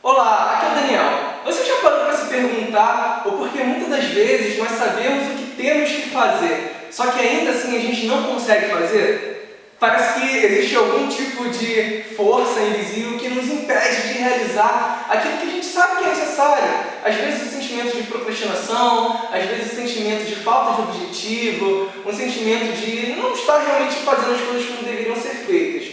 Olá, aqui é o Daniel. Você já parou para se perguntar o porquê muitas das vezes nós sabemos o que temos que fazer, só que ainda assim a gente não consegue fazer? Parece que existe algum tipo de força invisível que nos impede de realizar aquilo que a gente sabe que é necessário. Às vezes o sentimento de procrastinação, às vezes o sentimento de falta de objetivo, um sentimento de não estar realmente fazendo as coisas como deveriam ser feitas.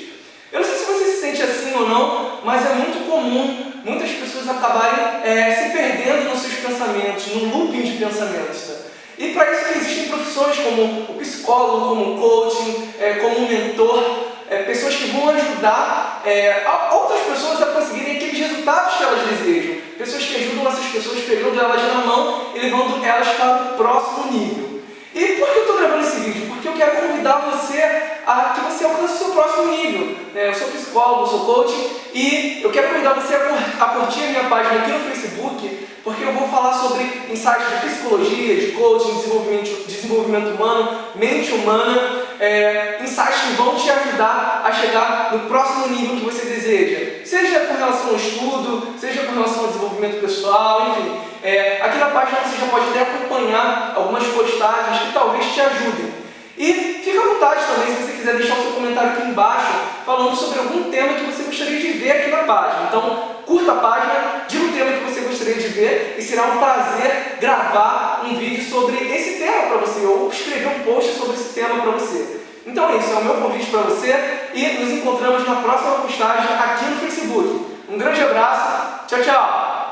Eu não sei se você se sente assim ou não, mas é muito comum muitas pessoas acabarem é, se perdendo nos seus pensamentos, num looping de pensamentos. Tá? E para isso existem profissões como o psicólogo, como o coaching, é, como o mentor, é, pessoas que vão ajudar é, outras pessoas a conseguirem aqueles resultados que elas desejam. Pessoas que ajudam essas pessoas pegando elas na mão e levando elas para o próximo nível. E por que eu estou gravando esse vídeo? Porque eu quero convidar você a que você alcance o seu próximo nível. É, eu sou psicólogo, sou coach e eu quero convidar você a curtir a minha página aqui no Facebook porque eu vou falar sobre insights de psicologia, de coaching, desenvolvimento, desenvolvimento humano, mente humana, é, insights que vão te ajudar a chegar no próximo nível que você deseja. Seja com relação ao estudo, seja com relação ao desenvolvimento pessoal, enfim. É, aqui na página você já pode até acompanhar algumas postagens que talvez te ajudem. E fica à vontade também se você quiser deixar o seu comentário aqui embaixo falando sobre algum tema que você gostaria de ver aqui na página. Então, curta a página, diga o tema que você gostaria de ver e será um prazer gravar um vídeo sobre esse tema para você ou escrever um post sobre esse tema para você. Então é isso, é o meu convite para você e nos encontramos na próxima postagem aqui no Facebook. Um grande abraço, tchau, tchau!